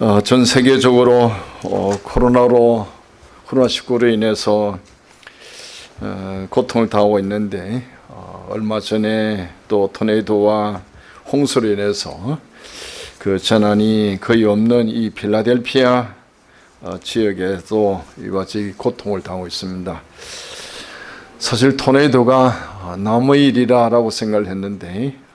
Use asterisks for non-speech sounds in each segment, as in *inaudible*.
어, 전 세계적으로 어, 코로나로 코로나19로 인해서 어, 고통을 당하고 있는데 어, 얼마 전에 또 토네이도와 홍수로 인해서 그 재난이 거의 없는 이 필라델피아 어, 지역에도 이와 같이 고통을 당하고 있습니다. 사실 토네이도가 어, 남의 일이라라고 생각을 했는데 어,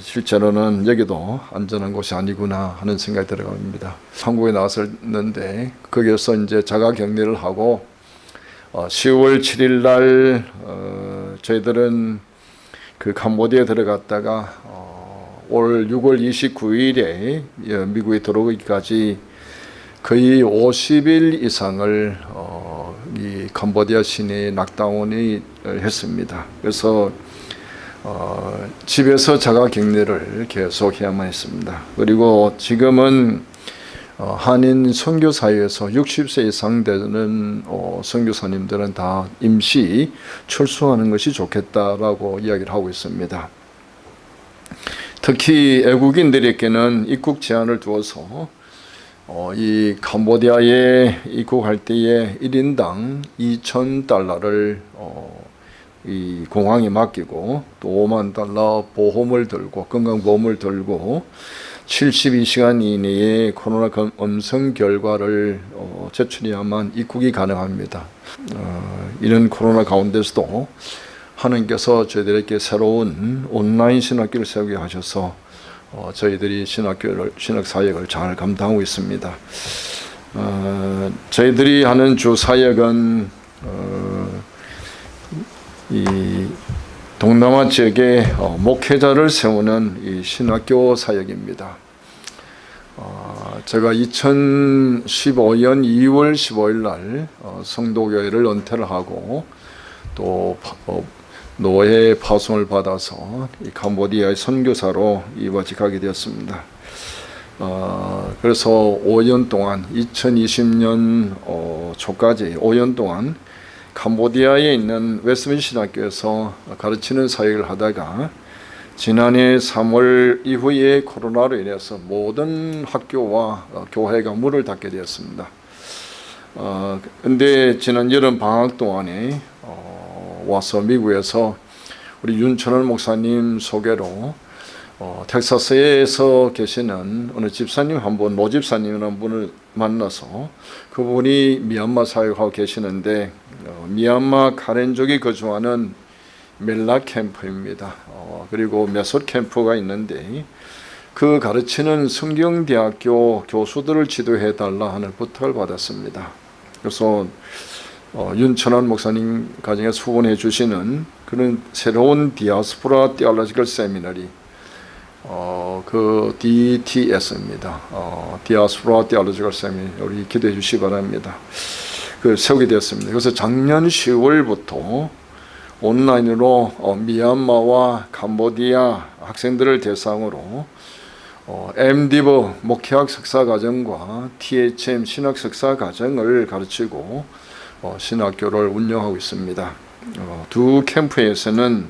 실제로는 여기도 안전한 곳이 아니구나 하는 생각이 들어갑니다. 한국에 나왔었는데 거기에서 이제 자가 격리를 하고 어, 10월 7일 날 어, 저희들은 그 캄보디아에 들어갔다가 어, 올 6월 29일에 미국에 들어오기까지 거의 50일 이상을 어, 이 캄보디아 시내에 낙다운이 했습니다. 그래서 어, 집에서 자가 격리를 계속 해야만 했습니다. 그리고 지금은 어, 한인 선교사회에서 60세 이상 되는 어, 선교사님들은 다 임시 철수하는 것이 좋겠다라고 이야기를 하고 있습니다. 특히 애국인들에게는 입국 제한을 두어서 어, 이 캄보디아에 입국할 때에 1인당 2천 달러를 어, 이 공항에 맡기고 또 5만 달러 보험을 들고 건강보험을 들고 72시간 이내에 코로나 음성 결과를 어, 제출해야만 입국이 가능합니다. 어, 이런 코로나 가운데서도 하나님께서 저희들에게 새로운 온라인 신학교를 세우게 하셔서 어, 저희들이 신학교를 신학 사역을 잘 감당하고 있습니다. 어, 저희들이 하는 주 사역은 어, 이 동남아 지역에 어, 목회자를 세우는 이 신학교 사역입니다. 어, 제가 2015년 2월 15일 날 어, 성도교회를 은퇴를 하고 또 어, 노예 파송을 받아서 이 캄보디아의 선교사로 이바직하게 되었습니다. 어, 그래서 5년 동안 2020년 어, 초까지 5년 동안 캄보디아에 있는 웨스민 신학교에서 가르치는 사역을 하다가 지난해 3월 이후에 코로나로 인해서 모든 학교와 교회가 문을 닫게 되었습니다. 어, 근데 지난 여름 방학 동안에 어, 와서 미국에서 우리 윤천원 목사님 소개로 어, 텍사스에서 계시는 어느 집사님 한 분, 노 집사님이라는 분을 만나서 그분이 미얀마 사역하고 계시는데 어, 미얀마 카렌족이 거주하는 멜라 캠프입니다. 어, 그리고 메소 캠프가 있는데 그 가르치는 성경대학교 교수들을 지도해 달라 하는 부탁을 받았습니다. 그래서 어, 윤천환 목사님 가정에 후원해 주시는 그런 새로운 Diaspora Theological Seminary 어, 그 DTS입니다. 어, Diaspora Theological Seminary 우리 기도해 주시기 바랍니다. 그 세우게 되었습니다. 그래서 작년 10월부터 온라인으로 어, 미얀마와 캄보디아 학생들을 대상으로 어, MDiv 목회학 석사 과정과 THM 신학 석사 과정을 가르치고 어, 신학교를 운영하고 있습니다. 어, 두 캠프에서는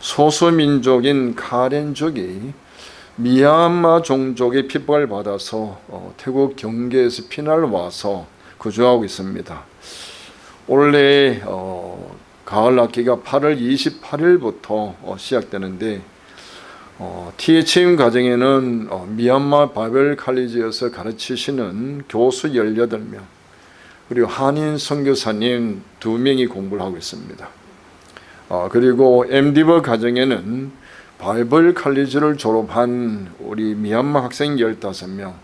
소수민족인 카렌족이 미얀마 종족의 핍박을 받아서 어, 태국 경계에서 피난을 와서 거주하고 있습니다. 올해 어, 가을 학기가 8월 28일부터 어, 시작되는데 어, THM 과정에는 어, 미얀마 바벨 칼리지에서 가르치시는 교수 18명 그리고 한인 선교사님 2명이 공부를 하고 있습니다. 어, 그리고 MD버 과정에는 바이블 칼리지를 졸업한 우리 미얀마 학생 15명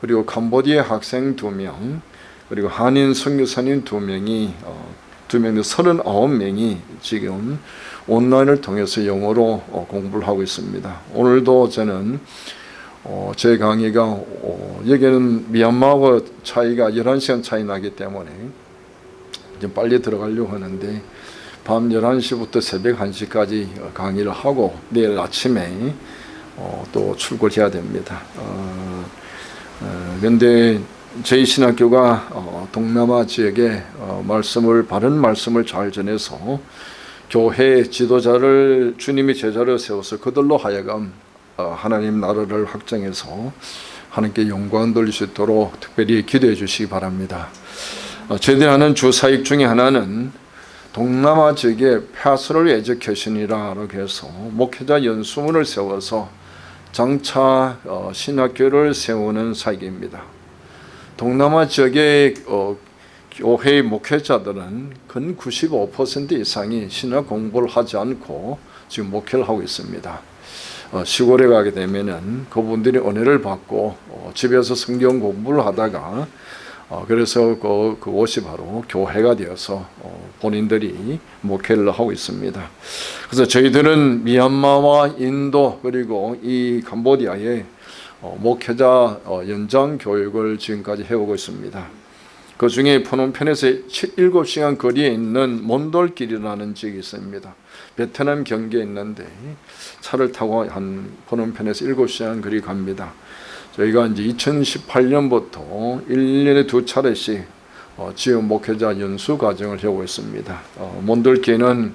그리고 캄보디아 학생 2명 그리고 한인 선교사님 2명이 어, 2명 39명이 지금 온라인을 통해서 영어로 어, 공부를 하고 있습니다. 오늘도 저는 어, 제 강의가 어, 여기는 미얀마와 차이가 11시간 차이 나기 때문에 좀 빨리 들어가려고 하는데 밤 11시부터 새벽 1시까지 강의를 하고 내일 아침에 어, 또 출근해야 됩니다. 그런데 어, 저희 신학교가 어, 동남아 지역에 어, 말씀을 바른 말씀을 잘 전해서 교회 지도자를 주님의 제자로 세워서 그들로 하여금 어, 하나님 나라를 확장해서 하나님께 영광 돌릴 수 있도록 특별히 기도해 주시기 바랍니다. 어, 제대하는 주 사역 중에 하나는 동남아 지역에 패스럴 에듀케이션이라고 해서 목회자 연수문을 세워서 장차 어, 신학교를 세우는 사역입니다. 동남아 지역의 어, 교회 목회자들은 근 95% 이상이 신학 공부를 하지 않고 지금 목회를 하고 있습니다. 어, 시골에 가게 되면 은 그분들이 은혜를 받고 어, 집에서 성경 공부를 하다가 어, 그래서 그, 그곳이 바로 교회가 되어서 어, 본인들이 목회를 하고 있습니다. 그래서 저희들은 미얀마와 인도 그리고 이 캄보디아에 어, 목회자 어, 연장 교육을 지금까지 해오고 있습니다. 그 중에 푸놈펜에서 7시간 거리에 있는 몬돌길이라는 지역이 있습니다. 베트남 경계에 있는데 차를 타고 한 푸놈펜에서 7시간 거리 갑니다. 저희가 이제 2018년부터 1년에 두 차례씩 어, 지역 목회자 연수 과정을 하고 있습니다. 어, 몬돌길은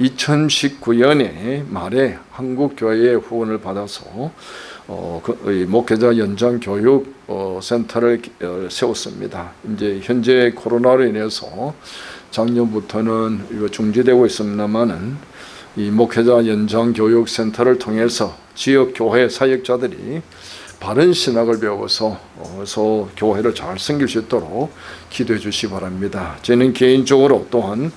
2019년에 말에 한국교회의 후원을 받아서 어, 그, 이 목회자 연장 교육 어, 센터를 어, 세웠습니다. 이제 현재 코로나로 인해서 작년부터는 이거 중지되고 있습니다만은 이 목회자 연장 교육 센터를 통해서 지역 교회 사역자들이 바른 신학을 배워서 어서 교회를 잘 섬길 수 있도록 기도해 주시 기 바랍니다. 저는 개인적으로 또한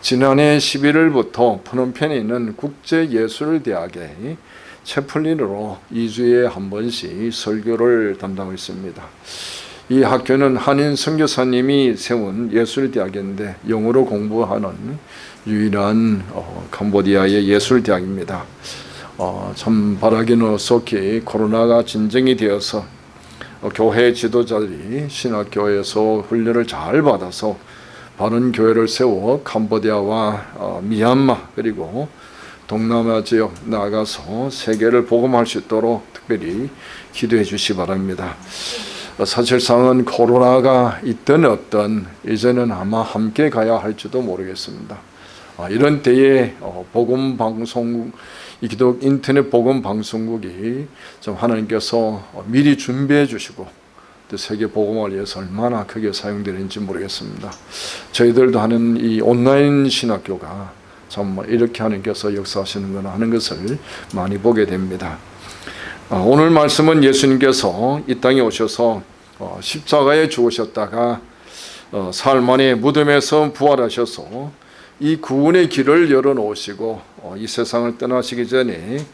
지난해 11월부터 푸놈펜에 있는 국제예술대학에 채플린으로 2주에 한 번씩 설교를 담당하고 있습니다. 이 학교는 한인 선교사님이 세운 예술대학인데 영어로 공부하는 유일한 어, 캄보디아의 예술대학입니다. 어, 참 바라기는 속히 코로나가 진정이 되어서 어, 교회 지도자들이 신학교에서 훈련을 잘 받아서 바른 교회를 세워 캄보디아와 어, 미얀마 그리고 동남아 지역 나가서 세계를 복음할 수 있도록 특별히 기도해 주시 기 바랍니다. 어, 사실상은 코로나가 있든 없든 이제는 아마 함께 가야 할지도 모르겠습니다. 어, 이런 때에 어, 복음 방송 이 기독 인터넷 복음 방송국이 좀 하나님께서 미리 준비해 주시고 또 세계 복음을 위해서 얼마나 크게 사용되는지 모르겠습니다. 저희들도 하는 이 온라인 신학교가 참 이렇게 하나님께서 역사하시는구나 하는 것을 많이 보게 됩니다. 아, 오늘 말씀은 예수님께서 이 땅에 오셔서 어, 십자가에 죽으셨다가 어, 사흘 만에 무덤에서 부활하셔서 이 구원의 길을 열어놓으시고 어, 이 세상을 떠나시기 전에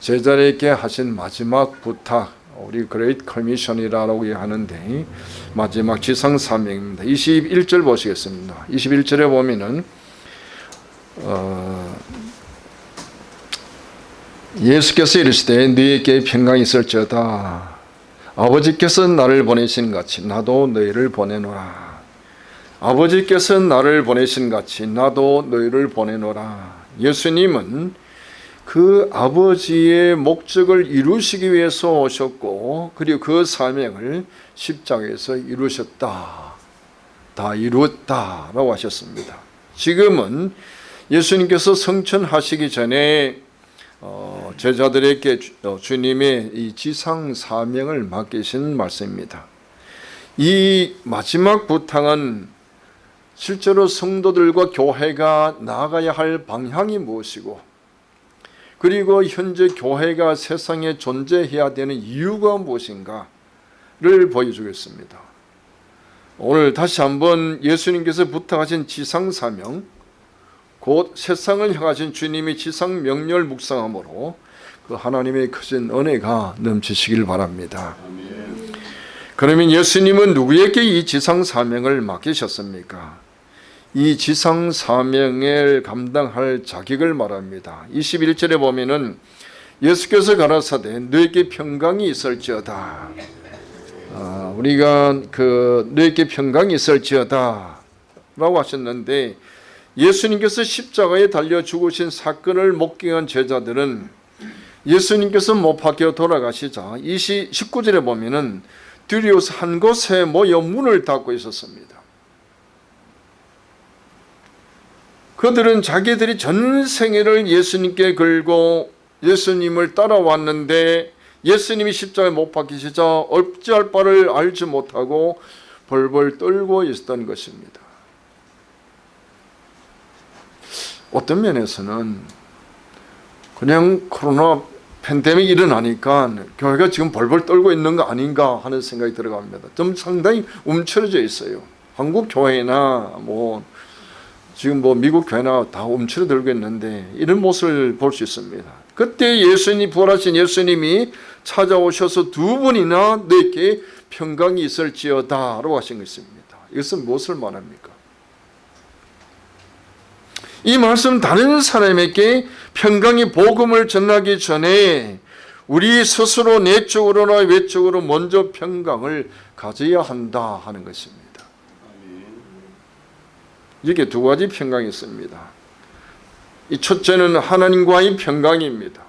제자에게 하신 마지막 부탁 우리 Great Commission이라고 하는데 마지막 지상 사명입니다. 21절 보시겠습니다. 21절에 보면은 어, 예수께서 이르시되 너에게 평강이 있을지어다 아버지께서 나를 보내신 같이 나도 너희를 보내노라 아버지께서 나를 보내신 같이 나도 너희를 보내노라. 예수님은 그 아버지의 목적을 이루시기 위해서 오셨고 그리고 그 사명을 십자가에서 이루셨다. 다 이루었다 라고 하셨습니다. 지금은 예수님께서 성천하시기 전에 어, 제자들에게 어, 주님의 이 지상 사명을 맡기신 말씀입니다. 이 마지막 부탁은 실제로 성도들과 교회가 나아가야 할 방향이 무엇이고 그리고 현재 교회가 세상에 존재해야 되는 이유가 무엇인가를 보여주겠습니다. 오늘 다시 한번 예수님께서 부탁하신 지상사명 곧 세상을 향하신 주님의 지상 명렬 묵상함으로 그 하나님의 크신 은혜가 넘치시길 바랍니다. 그러면 예수님은 누구에게 이 지상 사명을 맡기셨습니까? 이 지상 사명을 감당할 자격을 말합니다. 21절에 보면은 예수께서 가라사대 너에게 평강이 있을지어다. 아, 우리가 그 너에게 평강이 있을지어다 라고 하셨는데 예수님께서 십자가에 달려 죽으신 사건을 목격한 제자들은 예수님께서 못 박혀 돌아가시자 20, 19절에 보면은 두리우스 한 곳에 모여 문을 닫고 있었습니다. 그들은 자기들이 전 생애를 예수님께 걸고 예수님을 따라왔는데 예수님이 십자가에 못 박히시자 어찌할 바를 알지 못하고 벌벌 떨고 있었던 것입니다. 어떤 면에서는 그냥 코로나 팬데믹이 일어나니까 교회가 지금 벌벌 떨고 있는 거 아닌가 하는 생각이 들어갑니다. 좀 상당히 움츠러져 있어요. 한국 교회나 뭐 지금 뭐 미국 교회나 다 움츠러들고 있는데 이런 모습을 볼 수 있습니다. 그때 예수님 부활하신 예수님이 찾아오셔서 두 번이나 내게 평강이 있을지어다라고 하신 것입니다. 이것은 무엇을 말합니까? 이 말씀 다른 사람에게 평강의 복음을 전하기 전에 우리 스스로 내적으로나 외적으로 먼저 평강을 가져야 한다 하는 것입니다. 이게 두 가지 평강이 있습니다. 이 첫째는 하나님과의 평강입니다.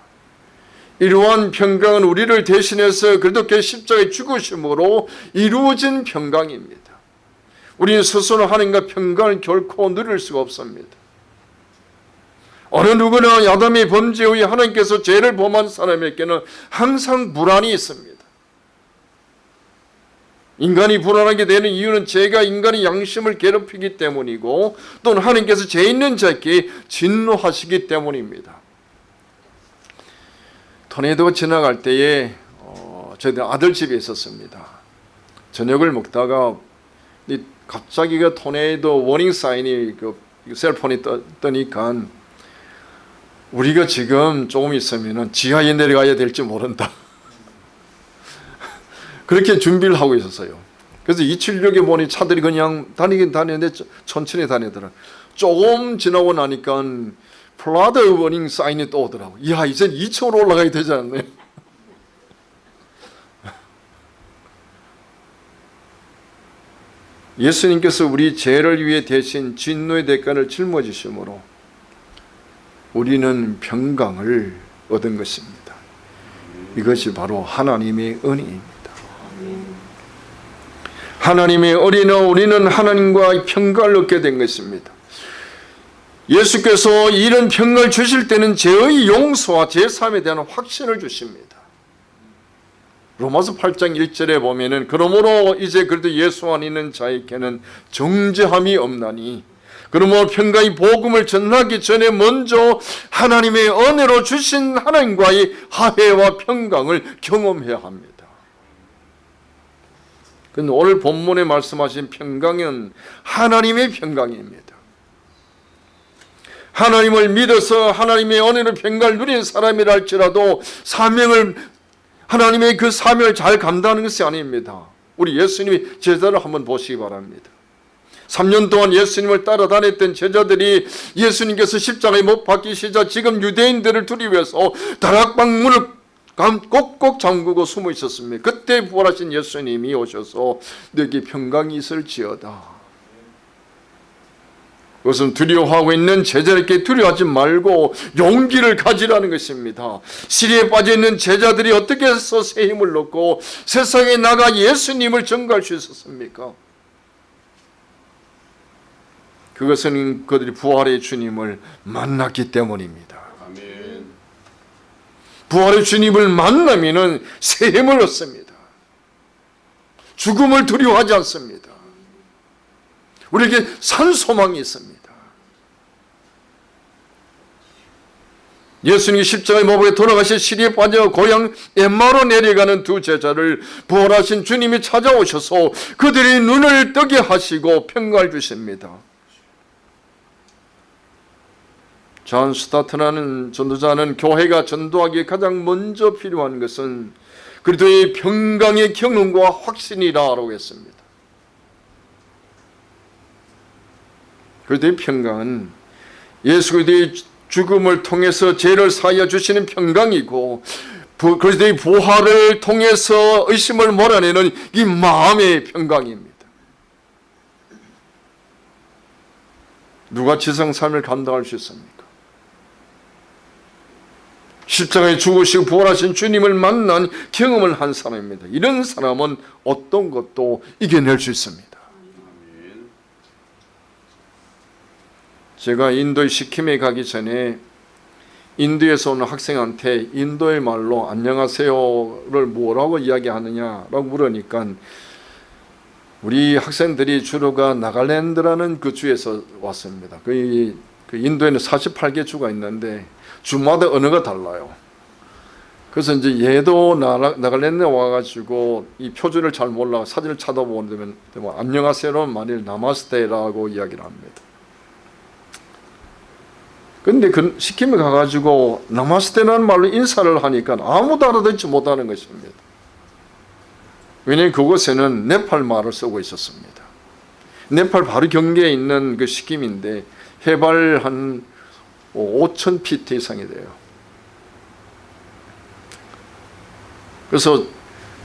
이러한 평강은 우리를 대신해서 그리스도께 십자가에 죽으심으로 이루어진 평강입니다. 우리는 스스로 하나님과 평강을 결코 누릴 수가 없습니다. 어느 누구나 야담의 범죄 후에 하나님께서 죄를 범한 사람에게는 항상 불안이 있습니다. 인간이 불안하게 되는 이유는 죄가 인간의 양심을 괴롭히기 때문이고 또는 하나님께서 죄 있는 자에게 진노하시기 때문입니다. 토네이도가 지나갈 때에 어, 저희 아들 집에 있었습니다. 저녁을 먹다가 갑자기 그 tornado warning sign이 그 cell phone이 떠, 뜨니까 우리가 지금 조금 있으면 지하에 내려가야 될지 모른다. 그렇게 준비를 하고 있었어요. 그래서 276에 보니 차들이 그냥 다니긴 다니는데 천천히 다니더라. 조금 지나고 나니까 flood warning sign이 또 오더라고. 이야, 이제 2층으로 올라가야 되지 않나요? *laughs* 예수님께서 우리 죄를 위해 대신 진노의 대가를 짊어지심으로 우리는 평강을 얻은 것입니다. 이것이 바로 하나님의 은혜입니다. 하나님의 어린아 우리는 하나님과 평강을 얻게 된 것입니다. 예수께서 이런 평강을 주실 때는 죄의 용서와 제3에 대한 확신을 주십니다. 로마서 8장 1절에 보면은 그러므로 이제 그래도 예수 안 있는 자에게는 정죄함이 없나니 그러므로 평강의 복음을 전하기 전에 먼저 하나님의 은혜로 주신 하나님과의 화해와 평강을 경험해야 합니다. 근데 오늘 본문에 말씀하신 평강은 하나님의 평강입니다. 하나님을 믿어서 하나님의 은혜로 평강을 누린 사람이라 할지라도 사명을 하나님의 그 사명을 잘 감당하는 것이 아닙니다. 우리 예수님이 제자를 한번 보시기 바랍니다. 3년 동안 예수님을 따라다녔던 제자들이 예수님께서 십자가에 못 박히시자 지금 유대인들을 두리워서 다락방 문을 꼭꼭 잠그고 숨어 있었습니다. 그때 부활하신 예수님이 오셔서 너에게 평강이 있을지어다. 그것은 두려워하고 있는 제자에게 두려워하지 말고 용기를 가지라는 것입니다. 시리에 빠져 있는 제자들이 어떻게 해서 새 힘을 얻고 세상에 나가 예수님을 전가할 수 있었습니까? 그것은 그들이 부활의 주님을 만났기 때문입니다. 부활의 주님을 만나면은 새 힘을 얻습니다. 죽음을 두려워하지 않습니다. 우리에게 산 소망이 있습니다. 예수님이 십자가에 못 박혀 돌아가실 실의에 빠져 고향 엠마오로 내려가는 두 제자를 부활하신 주님이 찾아오셔서 그들이 눈을 뜨게 하시고 평가해 주십니다. 존 스토트라는 전도자는 교회가 전도하기에 가장 먼저 필요한 것은 그리스도의 평강의 경험과 확신이라고 했습니다. 그리스도의 평강은 예수 그리스도의 죽음을 통해서 죄를 사하여 주시는 평강이고 그리스도의 부활을 통해서 의심을 몰아내는 이 마음의 평강입니다. 누가 지성 삶을 감당할 수 있습니까? 십자가에 죽으시고 부활하신 주님을 만난 경험을 한 사람입니다. 이런 사람은 어떤 것도 이겨낼 수 있습니다. 제가 인도의 시킴에 가기 전에 인도에서 오는 학생한테 인도의 말로 안녕하세요를 뭐라고 이야기하느냐라고 물으니까 우리 학생들이 주로가 나갈랜드라는 그 주에서 왔습니다. 그, 그 인도에는 48개 주가 있는데 주마다 언어가 달라요. 그래서 이제 얘도 나라, 나갈랜드에 와가지고 이 표준을 잘 몰라 사진을 찾아보면 뭐 안녕하세요는 만일 나마스테라고 이야기를 합니다. 근데 그 시킴에 가가지고 나마스테라는 말로 인사를 하니까 아무도 알아듣지 못하는 것입니다. 왜냐하면 그곳에는 네팔 말을 쓰고 있었습니다. 네팔 바로 경계에 있는 그 시킴인데 해발 한 5천 피트 이상이 돼요. 그래서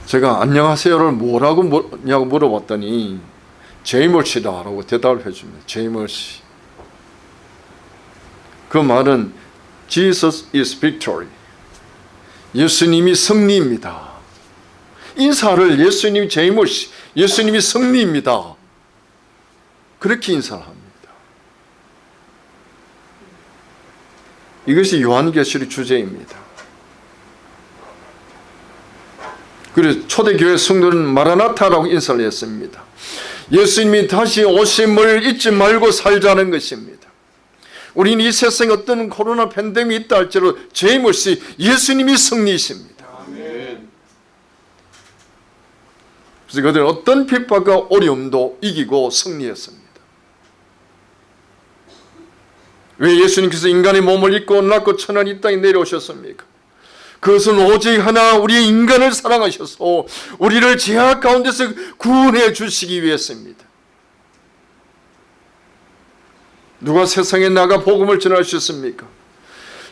제가 안녕하세요를 뭐라고 냐고 물어봤더니 제이멀 씨다라고 대답을 해줍니다. 제이멀 씨. 그 말은 Jesus is victory. 예수님이 승리입니다. 인사를 예수님 제이멀 씨, 예수님이 승리입니다. 그렇게 인사를 합니다. 이것이 요한계시록 주제입니다. 그래서 초대교회 성도는 마라나타라고 인사를 했습니다. 예수님이 다시 오심을 잊지 말고 살자는 것입니다. 우리는 이 세상에 어떤 코로나 팬데믹이 있다 할지라도 제임없이 예수님이 승리이십니다. 그래서 그들은 어떤 핍박과 어려움도 이기고 승리했습니다. 왜 예수님께서 인간의 몸을 입고 낳고 천한 이 땅에 내려오셨습니까? 그것은 오직 하나 우리 인간을 사랑하셔서 우리를 제약 가운데서 구원해 주시기 위해서입니다. 누가 세상에 나가 복음을 전하셨습니까?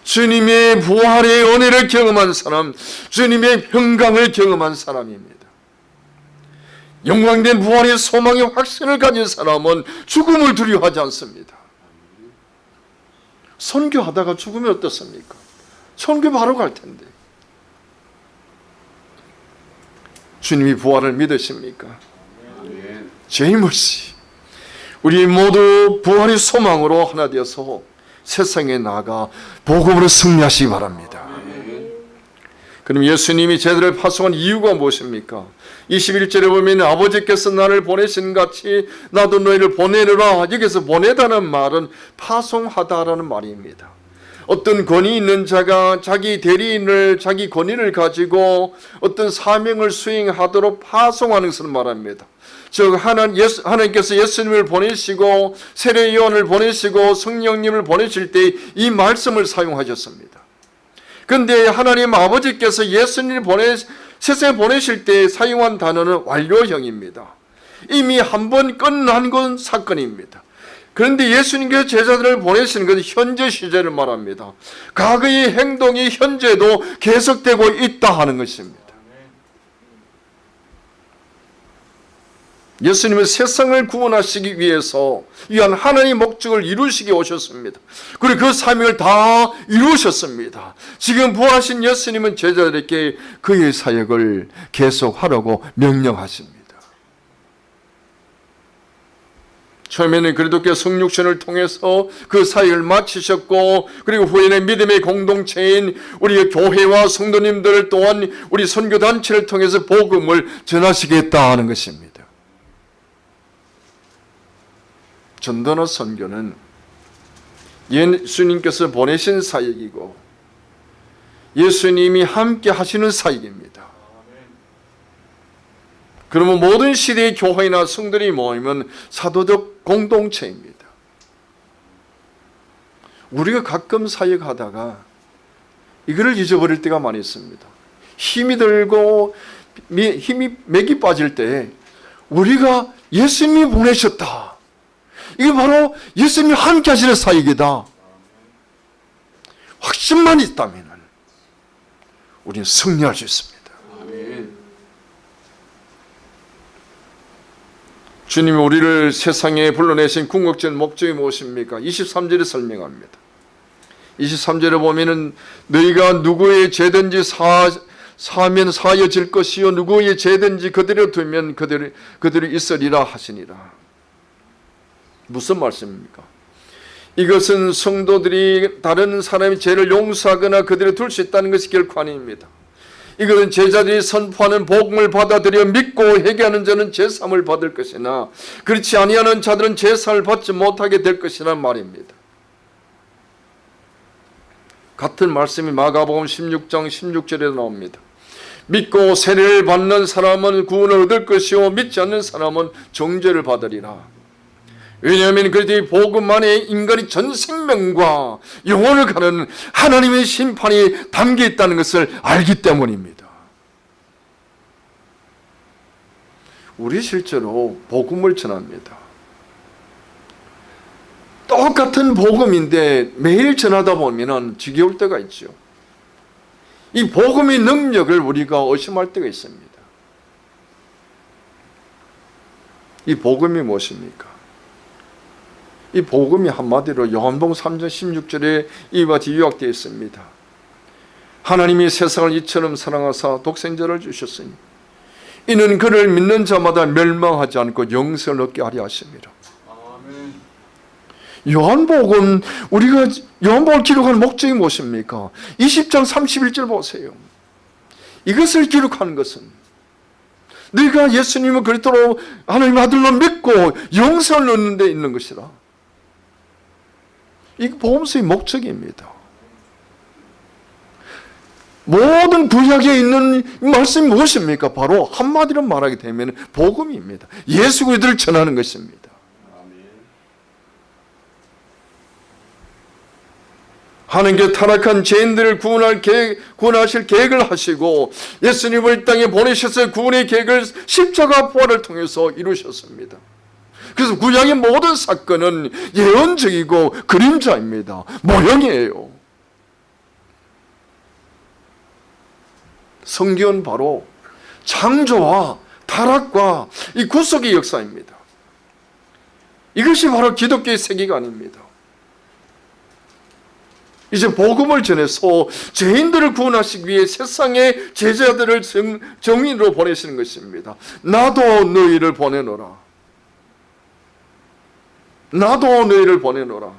주님의 부활의 은혜를 경험한 사람, 주님의 평강을 경험한 사람입니다. 영광된 부활의 소망의 확신을 가진 사람은 죽음을 두려워하지 않습니다. 선교하다가 죽으면 어떻습니까? 선교 바로 갈 텐데. 주님이 부활을 믿으십니까? 제이머씨 우리 모두 부활의 소망으로 하나 되어서 세상에 나가 복음으로 승리하시기 바랍니다. 그럼 예수님이 제들을 파송한 이유가 무엇입니까? 21절에 보면 아버지께서 나를 보내신 같이 나도 너희를 보내느라 여기서 보내다는 말은 파송하다라는 말입니다. 어떤 권위 있는 자가 자기 대리인을 자기 권위를 가지고 어떤 사명을 수행하도록 파송하는 것을 말합니다. 즉 하나님께서 예수님을 보내시고 세례요한을 보내시고 성령님을 보내실 때 이 말씀을 사용하셨습니다. 그런데 하나님 아버지께서 예수님을 보내 세상에 보내실 때 사용한 단어는 완료형입니다. 이미 한 번 끝난 건 사건입니다. 그런데 예수님께서 제자들을 보내시는 현재 시제를 말합니다. 과거의 행동이 현재도 계속되고 있다 하는 것입니다. 예수님은 세상을 구원하시기 위해서 위한 하나님의 목적을 이루시기 오셨습니다. 그리고 그 사명을 다 이루셨습니다. 지금 부활하신 예수님은 제자들에게 그의 사역을 계속하라고 명령하십니다. 처음에는 그리스도께 성육신을 통해서 그 사역을 마치셨고 그리고 후에는 믿음의 공동체인 우리 교회와 성도님들 또한 우리 선교단체를 통해서 복음을 전하시겠다 하는 것입니다. 전도나 선교는 예수님께서 보내신 사역이고 예수님이 함께 하시는 사역입니다. 그러면 모든 시대의 교회나 성들이 모이면 사도적 공동체입니다. 우리가 가끔 사역하다가 이거를 잊어버릴 때가 많이 있습니다. 힘이 들고 힘이 맥이 빠질 때 우리가 예수님이 보내셨다. 이게 바로 예수님이 함께 하시는 사역이다. 확신만 있다면 우리는 승리할 수 있습니다. 주님이 우리를 세상에 불러내신 궁극적인 목적이 무엇입니까? 23절에 설명합니다. 23절에 보면은 너희가 누구의 죄든지 사, 사면 사여질 것이요 누구의 죄든지 그대로 두면 그대로, 그대로 있으리라 하시니라. 무슨 말씀입니까? 이것은 성도들이 다른 사람의 죄를 용서하거나 그들을 둘 수 있다는 것이 결코 아닙니다. 이것은 제자들이 선포하는 복음을 받아들여 믿고 회개하는 자는 제삼을 받을 것이나 그렇지 아니하는 자들은 제삼을 받지 못하게 될 것이란 말입니다. 같은 말씀이 마가복음 16장 16절에 나옵니다. 믿고 세례를 받는 사람은 구원을 얻을 것이요 믿지 않는 사람은 정죄를 받으리라. 왜냐하면 그들이 복음 안에 인간이 전 생명과 영혼을 가는 하나님의 심판이 담겨 있다는 것을 알기 때문입니다. 우리 실제로 복음을 전합니다. 똑같은 복음인데 매일 전하다 보면 지겨울 때가 있죠. 이 복음의 능력을 우리가 의심할 때가 있습니다. 이 복음이 무엇입니까? 이 복음이 한마디로 요한복음 3장 16절에 이와 같이 요약되어 있습니다. 하나님이 세상을 이처럼 사랑하사 독생자를 주셨으니 이는 그를 믿는 자마다 멸망하지 않고 영생을 얻게 하려 하십니다. 요한복음 우리가 요한복음을 기록한 목적이 무엇입니까? 20장 31절 보세요. 이것을 기록하는 것은 네가 예수님을 그리스도로 하나님 아들로 믿고 영생을 얻는 데 있는 것이라. 이게 복음서의 목적입니다. 모든 구약에 있는 말씀이 무엇입니까? 바로 한마디로 말하게 되면 복음입니다. 예수 그리스도를 전하는 것입니다. 하나님께 타락한 죄인들을 구원할 계획, 구원하실 계획을 하시고 예수님을 이 땅에 보내셔서 구원의 계획을 십자가 부활을 통해서 이루셨습니다. 그래서 구약의 모든 사건은 예언적이고 그림자입니다. 모형이에요. 성경은 바로 창조와 타락과 이 구속의 역사입니다. 이것이 바로 기독교의 세계관입니다. 이제 복음을 전해서 죄인들을 구원하시기 위해 세상의 제자들을 정, 정인으로 보내시는 것입니다. 나도 너희를 보내노라. 나도 너희를 보내노라.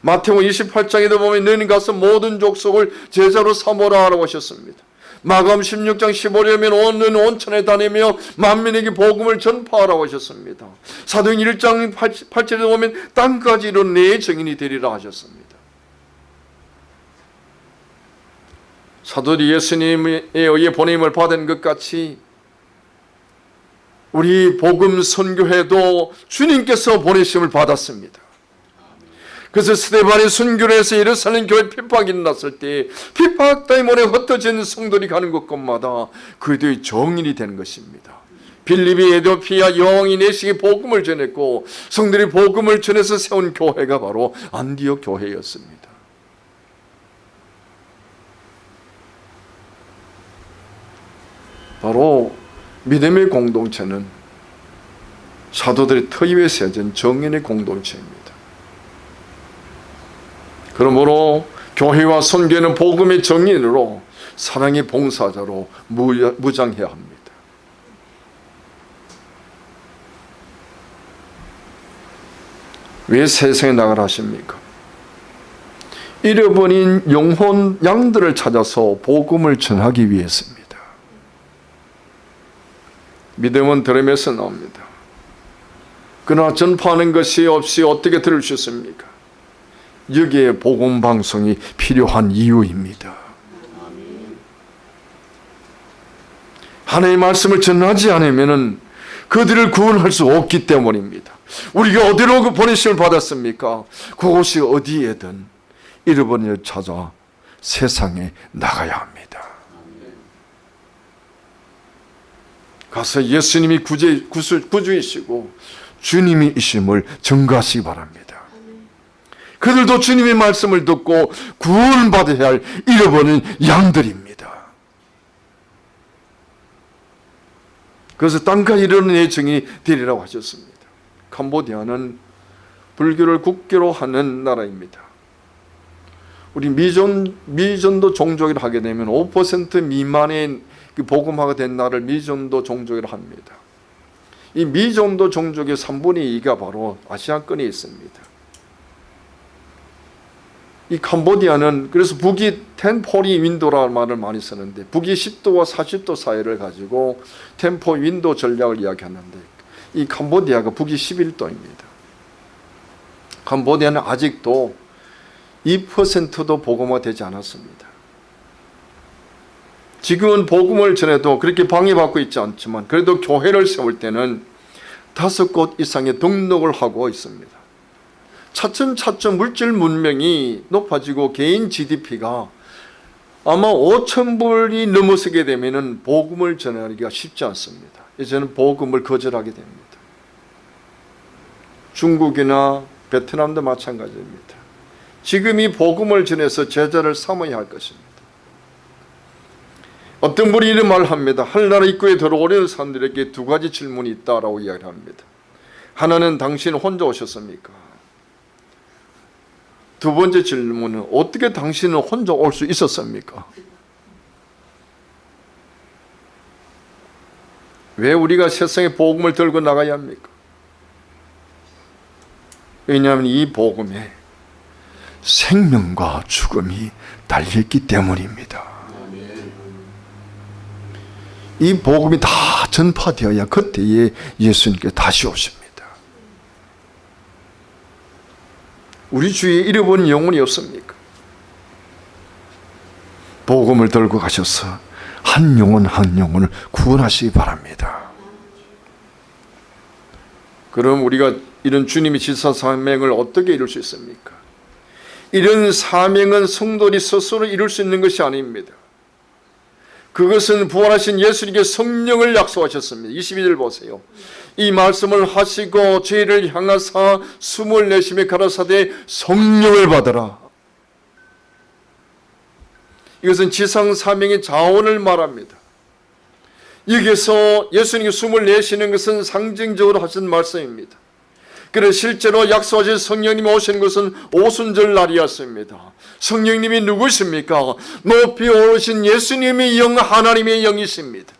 마태복음 28장에도 보면 너희는 가서 모든 족속을 제자로 삼으라 하라고 하셨습니다. 마감 16장 15절에면 온 온천에 다니며 만민에게 복음을 전파하라고 하셨습니다. 사도행 1장 8절에 보면 땅까지 이룬 내 증인이 되리라 하셨습니다. 사도들이 예수님에 의해 보냄을 받은 것 같이 우리 복음 선교회도 주님께서 보내심을 받았습니다. 그래서 스테반이 순교를 해서 예루살렘 교회 핍박이 일어났을 때 핍박 때문에 흩어진 성들이 가는 곳곳마다 그들의 정인이 되는 것입니다. 빌립이 에도피아 영이 내시기 복음을 전했고 성들이 복음을 전해서 세운 교회가 바로 안디옥 교회였습니다. 바로 믿음의 공동체는 사도들의 터 위에 세워진 정인의 공동체입니다. 그러므로 교회와 선교는 복음의 정인으로 사랑의 봉사자로 무장해야 합니다. 왜 세상에 나가라 하십니까? 잃어버린 영혼 양들을 찾아서 복음을 전하기 위해서입니다. 믿음은 들음에서 나옵니다. 그러나 전파하는 것이 없이 어떻게 들을 수 있습니까? 여기에 복음 방송이 필요한 이유입니다. 하나님의 말씀을 전하지 않으면 그들을 구원할 수 없기 때문입니다. 우리가 어디로 그 보내심을 받았습니까? 그곳이 어디에든 잃어버린 찾아 세상에 나가야 합니다. 가서 예수님이 구제, 구수, 구주이시고 주님이 이심을 증거하시기 바랍니다. 그들도 주님의 말씀을 듣고 구원받아야 할 잃어버린 양들입니다. 그래서 땅까지 이르는 예정이 되리라고 하셨습니다. 캄보디아는 불교를 국교로 하는 나라입니다. 우리 미전, 미전도 종족을 하게 되면 5% 미만의 그 복음화가 된 나를 미전도 종족이라 합니다. 이 미전도 종족의 3분의 2가 바로 아시아권에 있습니다. 이 캄보디아는 그래서 북이 텐포리 윈도라는 말을 많이 쓰는데 북이 10도와 40도 사이를 가지고 텐포 윈도 전략을 이야기하는데 이 캄보디아가 북이 11도입니다. 캄보디아는 아직도 2%도 복음화되지 않았습니다. 지금은 복음을 전해도 그렇게 방해받고 있지 않지만 그래도 교회를 세울 때는 다섯 곳 이상의 등록을 하고 있습니다. 차츰차츰 물질 문명이 높아지고 개인 GDP가 아마 5천 불이 넘어서게 되면 복음을 전하기가 쉽지 않습니다. 이제는 복음을 거절하게 됩니다. 중국이나 베트남도 마찬가지입니다. 지금 이 복음을 전해서 제자를 삼아야 할 것입니다. 어떤 분이 이런 말을 합니다. 하늘나라 입구에 들어오려는 사람들에게 두 가지 질문이 있다라고 이야기를 합니다. 하나는 당신 혼자 오셨습니까? 두 번째 질문은 어떻게 당신은 혼자 올 수 있었습니까? 왜 우리가 세상에 복음을 들고 나가야 합니까? 왜냐하면 이 복음에 생명과 죽음이 달려있기 때문입니다. 이 복음이 다 전파되어야 그때에 예수님께 다시 오십니다. 우리 주위에 잃어버린 영혼이 없습니까? 복음을 들고 가셔서 한 영혼 한 영혼을 구원하시기 바랍니다. 그럼 우리가 이런 주님의 지사 사명을 어떻게 이룰 수 있습니까? 이런 사명은 성도들이 스스로 이룰 수 있는 것이 아닙니다. 그것은 부활하신 예수님께 성령을 약속하셨습니다. 22절 보세요. 이 말씀을 하시고 죄를 향하사 숨을 내쉬며 가라사대 성령을 받으라. 이것은 지상 사명의 자원을 말합니다. 여기서 예수님이 숨을 내쉬는 것은 상징적으로 하신 말씀입니다. 그래 실제로 약속하신 성령님이 오시는 것은 오순절 날이었습니다. 성령님이 누구십니까? 높이 오르신 예수님의 영 하나님의 영이십니다.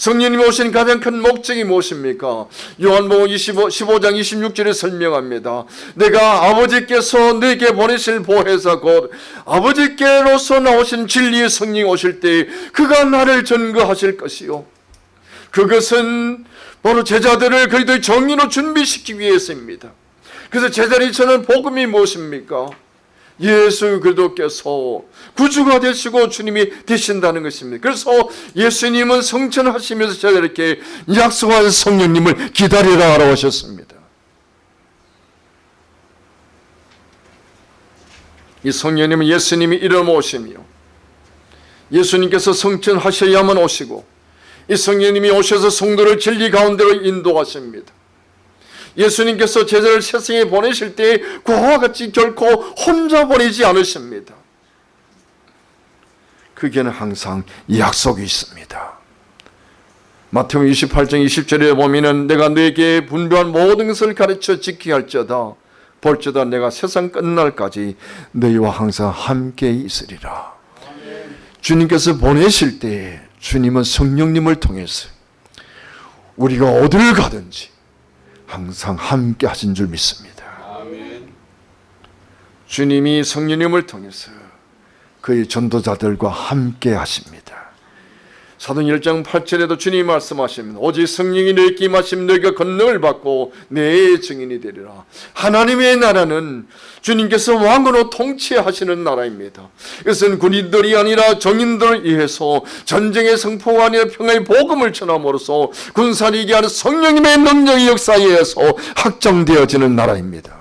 성령님이 오신 가장 큰 목적이 무엇입니까? 요한복음 25, 15장 26절에 설명합니다. 내가 아버지께서 내게 보내실 보혜사 곧 아버지께로서 나오신 진리의 성령이 오실 때 그가 나를 전거하실 것이요. 그것은 바로 제자들을 그리도의 정의로 준비시키기 위해서입니다. 그래서 제자들이 저는 복음이 무엇입니까? 예수 그리스도께서 구주가 되시고 주님이 되신다는 것입니다. 그래서 예수님은 성천하시면서 제자들에게 약속한 성령님을 기다리라고 하셨습니다. 이 성령님은 예수님이 이름 오시며 예수님께서 성천하셔야만 오시고 이 성령님이 오셔서 성도를 진리 가운데로 인도하십니다. 예수님께서 제자를 세상에 보내실 때 그와 같이 결코 혼자 보내지 않으십니다. 그게는 항상 약속이 있습니다. 마태복음 28장 20절에 보면은 내가 너에게 분별한 모든 것을 가르쳐 지키게 할지어다 볼지어다 내가 세상 끝날까지 너희와 항상 함께 있으리라. 주님께서 보내실 때 주님은 성령님을 통해서 우리가 어디를 가든지 항상 함께 하신 줄 믿습니다. 주님이 성령님을 통해서 그의 전도자들과 함께 하십니다. 사도행 1장 8절에도 주님이 말씀하십니다. 오직 성령이 너에게 임하시면 너희가 권능을 받고 내 증인이 되리라. 하나님의 나라는 주님께서 왕으로 통치하시는 나라입니다. 이것은 군인들이 아니라 정인들을 위해서 전쟁의 성포가 아니라 평화의 복음을 전함으로써 군사리기 하는 성령님의 능력의 역사에 의해서 확정되어지는 나라입니다.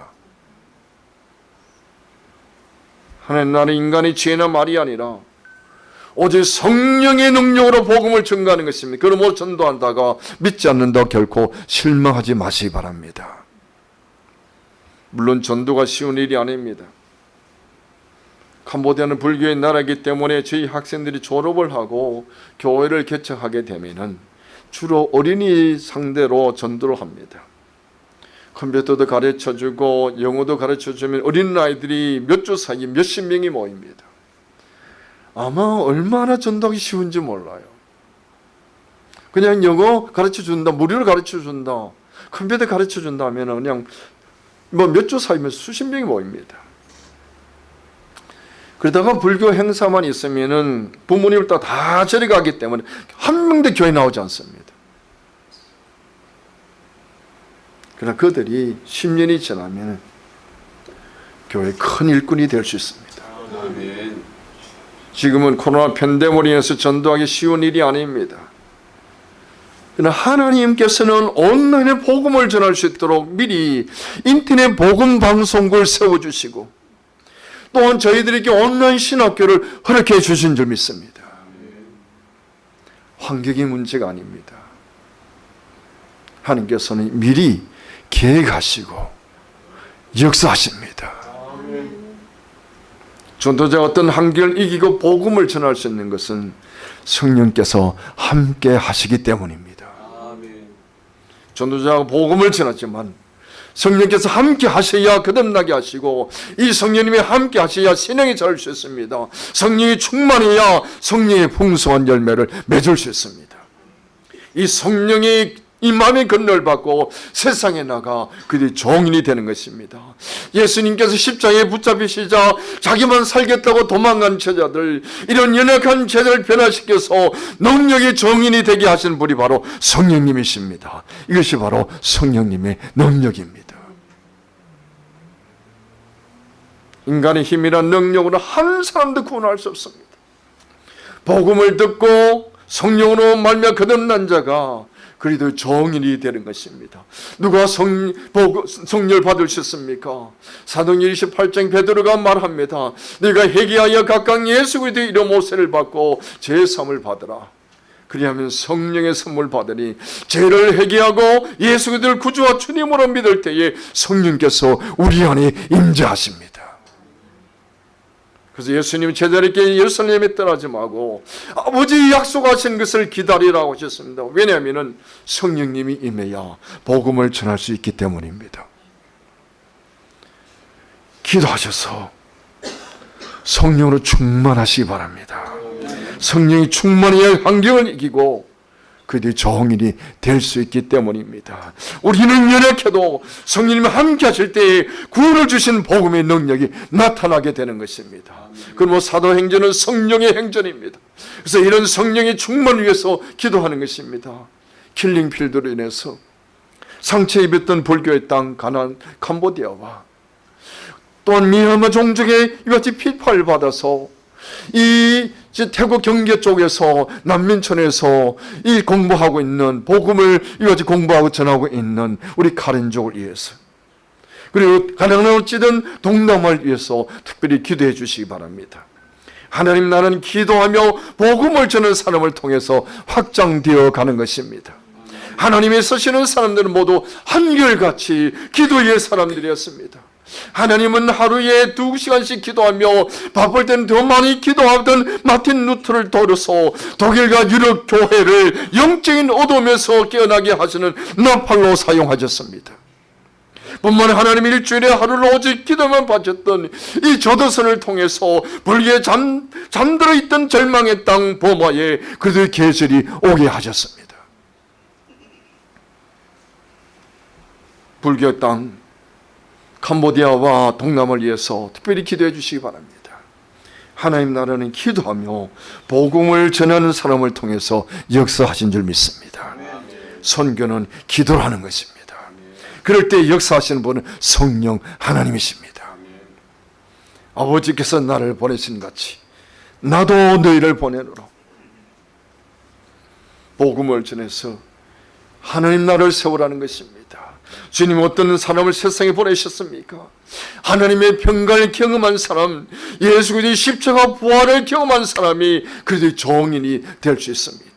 하나님 나라는 인간의 죄나 말이 아니라 오직 성령의 능력으로 복음을 전가하는 것입니다. 그러므로 전도한다가 믿지 않는다 결코 실망하지 마시기 바랍니다. 물론 전도가 쉬운 일이 아닙니다. 캄보디아는 불교의 나라이기 때문에 저희 학생들이 졸업을 하고 교회를 개척하게 되면 주로 어린이 상대로 전도를 합니다. 컴퓨터도 가르쳐주고 영어도 가르쳐주면 어린 아이들이 몇 주 사이에 몇십 명이 모입니다. 아마 얼마나 전도하기 쉬운지 몰라요. 그냥 영어 가르쳐 준다, 무료로 가르쳐 준다, 컴퓨터 가르쳐 준다 하면 그냥 뭐 몇 주 사이면 수십 명이 모입니다. 그러다가 불교 행사만 있으면은 부모님을 다, 다 저리 가기 때문에 한 명도 교회 나오지 않습니다. 그러나 그들이 10년이 지나면 교회 큰 일꾼이 될 수 있습니다. 아멘. 지금은 코로나 인해서 전도하기 쉬운 일이 아닙니다. 그러나 하나님께서는 온라인에 복음을 전할 수 있도록 미리 인터넷 복음 방송국을 세워주시고 또한 저희들에게 온라인 신학교를 허락해 주신 줄 믿습니다. 환경이 문제가 아닙니다. 하나님께서는 미리 계획하시고 역사하십니다. 전도자 어떤 한계를 이기고 복음을 전할 수 있는 것은 성령께서 함께 하시기 때문입니다. 아멘. 전도자가 복음을 전하지만 성령께서 함께 하셔야 거듭나게 하시고 이 성령님이 함께 하셔야 신앙이 자랄 수 있습니다. 성령이 충만해야 성령의 풍성한 열매를 맺을 수 있습니다. 이 성령이 이 마음의 건널 받고 세상에 나가 그들이 종인이 되는 것입니다. 예수님께서 십자가에 붙잡히시자 자기만 살겠다고 도망간 제자들 이런 연약한 제자를 변화시켜서 능력의 정인이 되게 하신 분이 바로 성령님이십니다. 이것이 바로 성령님의 능력입니다. 인간의 힘이란 능력으로 한 사람도 구원할 수 없습니다. 복음을 듣고 성령으로 말며 거듭난 자가 그리도 정인이 되는 것입니다. 누가 성, 복, 수 있습니까? 사도행 28장 베드로가 말합니다. 네가 회개하여 각각 예수 그리스도의 이름 모세를 받고 제삼을 받으라. 그리하면 성령의 선물 받으니 죄를 회개하고 예수 그리스도를 구주와 주님으로 믿을 때에 성령께서 우리 안에 임재하십니다. 그래서 예수님 제자들에게 예루살렘에 떠나지 말고 아버지 약속하신 것을 기다리라고 하셨습니다. 왜냐하면 성령님이 임해야 복음을 전할 수 있기 때문입니다. 기도하셔서 성령으로 충만하시기 바랍니다. 성령이 충만해야 환경을 이기고 그들이 정인이 될 수 있기 때문입니다. 우리는 연약해도 성령님이 함께 하실 때에 구원을 주신 복음의 능력이 나타나게 되는 것입니다. 그럼 사도행전은 성령의 행전입니다. 그래서 이런 성령의 충만을 위해서 기도하는 것입니다. 킬링필드로 인해서 상처 입었던 불교의 땅 가난 캄보디아와 또한 미얀마 종족의 이같이 피파를 받아서 이 태국 경계 쪽에서 난민촌에서 이 공부하고 있는 복음을 이같이 공부하고 전하고 있는 우리 카렌족을 위해서 그리고 가난을 찌든 동남아를 위해서 특별히 기도해 주시기 바랍니다. 하나님 나는 기도하며 복음을 전하는 사람을 통해서 확장되어 가는 것입니다. 하나님의 쓰시는 사람들은 모두 한결같이 기도의 사람들이었습니다. 하나님은 하루에 두 시간씩 기도하며 바쁠 때는 더 많이 기도하던 마틴 루트를 도려서 독일과 유럽 교회를 영적인 어둠에서 깨어나게 하시는 나팔로 사용하셨습니다. 뿐만 하나님 일주일에 하루를 오직 기도만 바쳤던 이 조도선을 통해서 불기에 잠, 잠들어 있던 절망의 땅 보마에 그들의 계절이 오게 하셨습니다. 불교 땅 캄보디아와 동남을 위해서 특별히 기도해 주시기 바랍니다. 하나님 나라는 기도하며 복음을 전하는 사람을 통해서 역사하신 줄 믿습니다. 선교는 기도라는 것입니다. 그럴 때 역사하시는 분은 성령 하나님이십니다. 아버지께서 나를 보내신 같이 나도 너희를 보내노라. 복음을 전해서 하나님 나라를 세우라는 것입니다. 주님 어떤 사람을 세상에 보내셨습니까? 하나님의 평강을 경험한 사람, 예수 그리스도의 십자가 부활을 경험한 사람이 그래도 정인이 될 수 있습니다.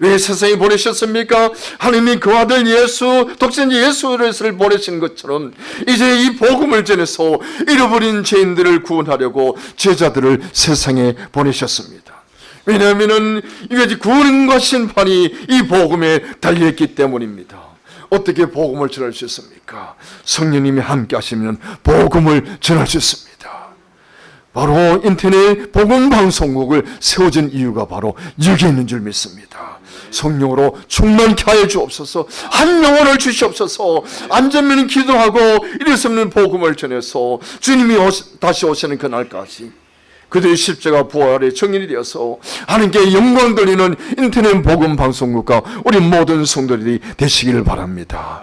왜 세상에 보내셨습니까? 하나님이 그 아들 예수, 독생자 예수를 보내신 것처럼 이제 이 복음을 전해서 잃어버린 죄인들을 구원하려고 제자들을 세상에 보내셨습니다. 왜냐하면 이것이 구원과 심판이 이 복음에 달려있기 때문입니다. 어떻게 복음을 전할 수 있습니까? 성령님이 함께 하시면 복음을 전할 수 있습니다. 바로 인터넷 복음 방송국을 세워진 이유가 바로 여기 있는 줄 믿습니다. 성령으로 충만케 하여 주옵소서 한 영혼을 주시옵소서 안전면 기도하고 없는 복음을 전해서 주님이 다시 오시는 그날까지 그들의 십자가 부활의 증인이 되어서 하나님께 영광 돌리는 인터넷 복음 방송국과 우리 모든 성도들이 되시기를 바랍니다.